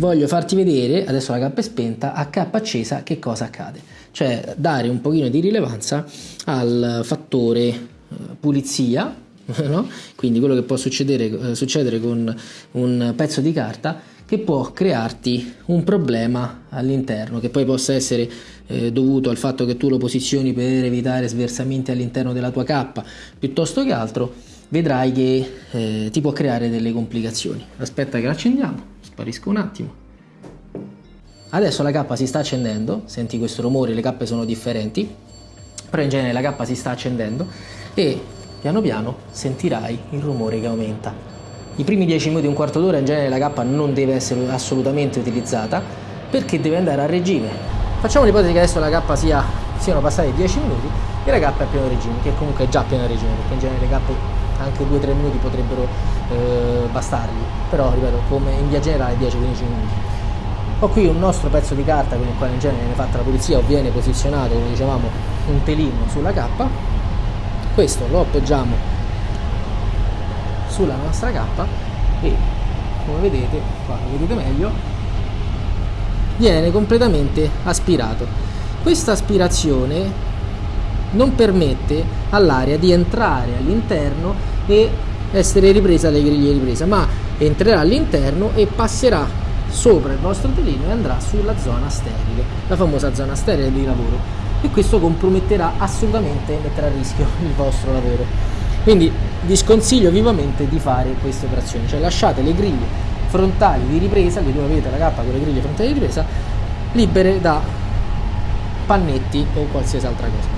voglio farti vedere, adesso la K è spenta, a K accesa che cosa accade. Cioè dare un pochino di rilevanza al fattore eh, pulizia, no? quindi quello che può succedere, eh, succedere con un pezzo di carta che può crearti un problema all'interno, che poi possa essere eh, dovuto al fatto che tu lo posizioni per evitare sversamenti all'interno della tua cappa, piuttosto che altro, vedrai che eh, ti può creare delle complicazioni. Aspetta che l'accendiamo, sparisco un attimo. Adesso la cappa si sta accendendo, senti questo rumore, le cappe sono differenti, però in genere la cappa si sta accendendo e piano piano sentirai il rumore che aumenta. I primi 10 minuti, un quarto d'ora in genere la cappa non deve essere assolutamente utilizzata perché deve andare a regime. Facciamo l'ipotesi che adesso la cappa sia, siano passati 10 minuti e la cappa è a pieno regime, che comunque è già a pieno regime perché in genere le cappe anche 2-3 minuti potrebbero eh, bastargli, però ripeto come in via generale 10-15 minuti. Ho qui un nostro pezzo di carta con il quale in genere viene fatta la pulizia o viene posizionato, come dicevamo, un telino sulla cappa. Questo lo appoggiamo sulla nostra cappa e come vedete, qua lo vedete meglio, viene completamente aspirato. Questa aspirazione non permette all'aria di entrare all'interno e essere ripresa dalle griglie ripresa, ma entrerà all'interno e passerà sopra il vostro telino e andrà sulla zona sterile, la famosa zona sterile di lavoro. E questo comprometterà assolutamente, metterà a rischio il vostro lavoro. Quindi vi sconsiglio vivamente di fare queste operazioni, cioè lasciate le griglie frontali di ripresa, che dove avete la cappa con le griglie frontali di ripresa, libere da pannetti o qualsiasi altra cosa.